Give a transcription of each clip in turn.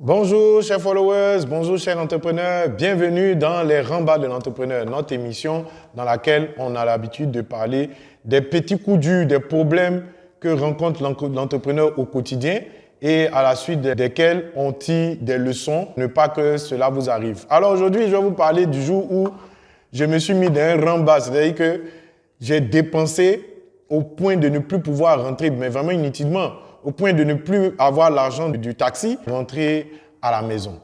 Bonjour chers followers, bonjour chers entrepreneurs, bienvenue dans les rembats de l'entrepreneur, notre émission dans laquelle on a l'habitude de parler des petits coups durs, des problèmes que rencontre l'entrepreneur au quotidien et à la suite desquels on tire des leçons, ne pas que cela vous arrive. Alors aujourd'hui, je vais vous parler du jour où je me suis mis dans un rembat, c'est-à-dire que j'ai dépensé au point de ne plus pouvoir rentrer, mais vraiment inutilement au point de ne plus avoir l'argent du taxi, rentrer à la maison.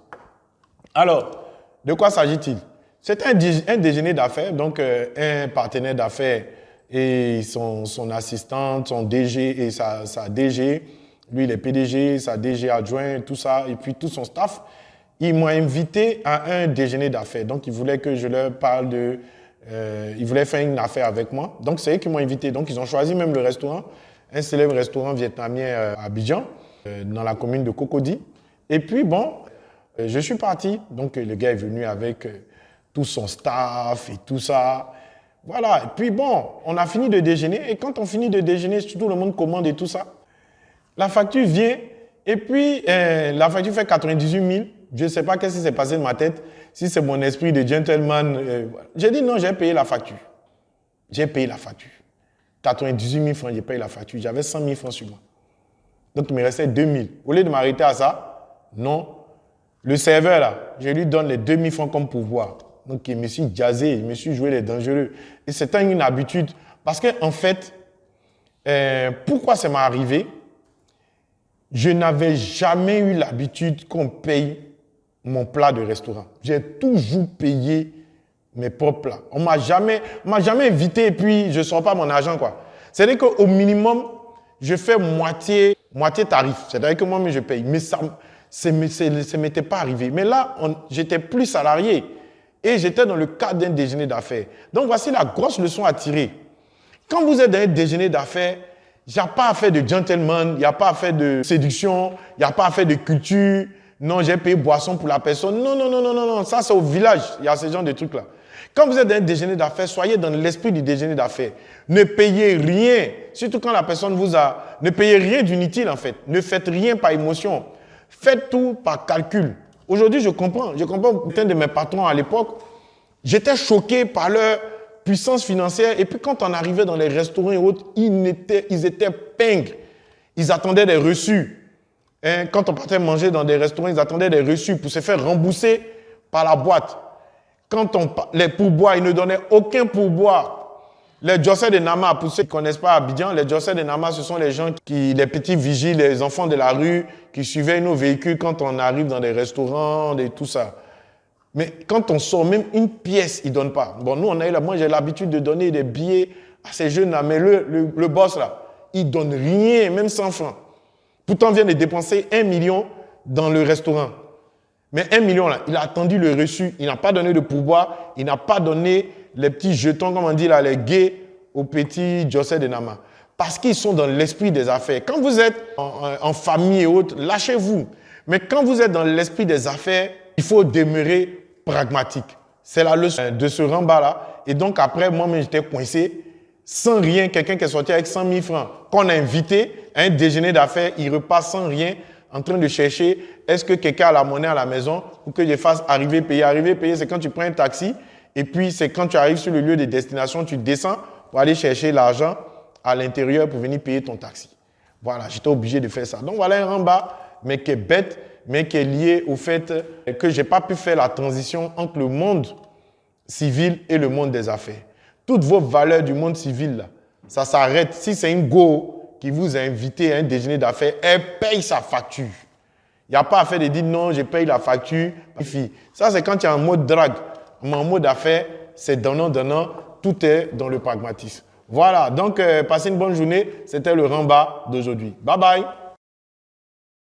Alors, de quoi s'agit-il? C'est un, déjeuner d'affaires, donc euh, un partenaire d'affaires et son, son, assistante, son DG et sa, DG, lui il est PDG, sa DG adjoint, tout ça, et puis tout son staff, ils m'ont invité à un déjeuner d'affaires. Donc, ils voulaient que je leur parle de... Euh, ils voulaient faire une affaire avec moi. Donc, c'est eux qui m'ont invité. Donc, ils ont choisi même le restaurant un célèbre restaurant vietnamien euh, à Abidjan, euh, dans la commune de Cocody. Et puis, bon, euh, je suis parti. Donc, le gars est venu avec tout son staff et tout ça. Voilà. Et puis, bon, on a fini de déjeuner. Et quand on finit de déjeuner, tout le monde commande et tout ça. La facture vient. Et puis, la facture fait 98 000. Je ne sais pas qu'est-ce qui s'est passé dans ma tête. Si c'est mon esprit de gentleman. j'ai dit non, j'ai payé la facture. J'ai payé la facture. 98 000 francs, j'ai payé la facture. J'avais 100 000 francs sur moi. Donc, il me restait 2 000. Au lieu de m'arrêter à ça, non. Le serveur, là, je lui donne les 2 000 francs comme pouvoir. Donc, il me suis jazzé, je me suis joué les dangereux. Et c'était une habitude. Parce qu'en en fait, euh, pourquoi ça m'est arrivé Je n'avais jamais eu l'habitude qu'on paye mon plat de restaurant. J'ai toujours payé mes propres plats. On m'a jamais, m'a jamais invité et puis je sors pas mon argent, quoi. C'est-à-dire qu'au minimum, je fais moitié, moitié tarif. C'est-à-dire que moi-même, je paye. Mais ça ne m'était pas arrivé. Mais là, j'étais plus salarié et j'étais dans le cadre d'un déjeuner d'affaires. Donc, voici la grosse leçon à tirer. Quand vous êtes dans un déjeuner d'affaires, il n'y a pas à faire de gentleman, il n'y a pas à faire de séduction, il n'y a pas à faire de culture. Non, j'ai payé boisson pour la personne. Non, non, non, non, non, non. Ça, c'est au village. Il y a ce genre de trucs-là. Quand vous êtes dans un déjeuner d'affaires, soyez dans l'esprit du déjeuner d'affaires. Ne payez rien, surtout quand la personne vous a... Ne payez rien d'inutile en fait. Ne faites rien par émotion. Faites tout par calcul. Aujourd'hui, je comprends. Je comprends certains de mes patrons à l'époque. J'étais choqué par leur puissance financière. Et puis quand on arrivait dans les restaurants et autres, ils étaient, ils étaient pingres. Ils attendaient des reçus. Hein, quand on partait manger dans des restaurants, ils attendaient des reçus pour se faire rembourser par la boîte. Quand on les pourboires, ils ne donnaient aucun pourboire. Les Jossé de Nama, pour ceux qui ne connaissent pas Abidjan, les Jossé de Nama, ce sont les gens qui, les petits vigiles, les enfants de la rue, qui suivaient nos véhicules quand on arrive dans des restaurants et tout ça. Mais quand on sort même une pièce, ils ne donnent pas. Bon, nous, on a eu, moi, j'ai l'habitude de donner des billets à ces jeunes-là, mais le, le, boss, là, il donne rien, même 100 francs. Pourtant, on vient de dépenser un million dans le restaurant. Mais un million, là, il a attendu le reçu, il n'a pas donné de pourboire, il n'a pas donné les petits jetons, comme on dit là, les gays aux petits José de Nama. Parce qu'ils sont dans l'esprit des affaires. Quand vous êtes en, famille et autres, lâchez-vous. Mais quand vous êtes dans l'esprit des affaires, il faut demeurer pragmatique. C'est la leçon de ce rembat-là. Et donc après, moi-même, j'étais coincé, sans rien. Quelqu'un qui est sorti avec 100 000 francs, qu'on a invité à un déjeuner d'affaires, il repasse sans rien en train de chercher est-ce que quelqu'un a la monnaie à la maison pour que je fasse arriver, payer. Arriver, payer, c'est quand tu prends un taxi et puis c'est quand tu arrives sur le lieu de destination, tu descends pour aller chercher l'argent à l'intérieur pour venir payer ton taxi. Voilà, j'étais obligé de faire ça. Donc voilà un rembat, mais qui est bête, mais qui est lié au fait que je n'ai pas pu faire la transition entre le monde civil et le monde des affaires. Toutes vos valeurs du monde civil, là, ça s'arrête. Si c'est une go, vous a invité à un déjeuner d'affaires, elle paye sa facture. Il n'y a pas à faire de dire non, je paye la facture. Ça, c'est quand tu as un mode drague. En mode c'est donnant, donnant. Tout est dans le pragmatisme. Voilà, donc euh, passez une bonne journée. C'était le rembat d'aujourd'hui. Bye bye.